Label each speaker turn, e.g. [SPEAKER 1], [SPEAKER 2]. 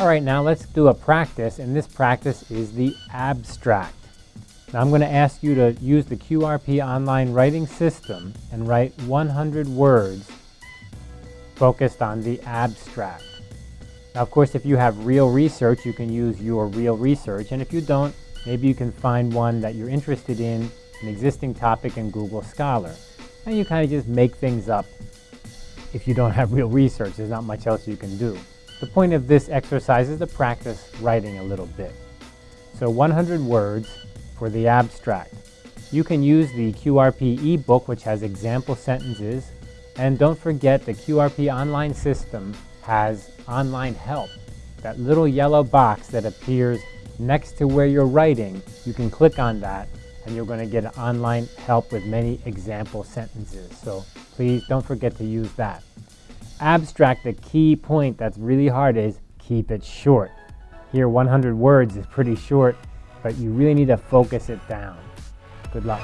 [SPEAKER 1] All right, now let's do a practice, and this practice is the abstract. Now I'm going to ask you to use the QRP online writing system and write 100 words focused on the abstract. Now, of course, if you have real research, you can use your real research. And if you don't, maybe you can find one that you're interested in, an existing topic in Google Scholar. And you kind of just make things up if you don't have real research. There's not much else you can do. The point of this exercise is to practice writing a little bit. So 100 words for the abstract. You can use the QRP ebook, which has example sentences. And don't forget the QRP online system has online help. That little yellow box that appears next to where you're writing, you can click on that and you're going to get online help with many example sentences. So please don't forget to use that. Abstract, the key point that's really hard is keep it short. Here 100 words is pretty short, but you really need to focus it down. Good luck.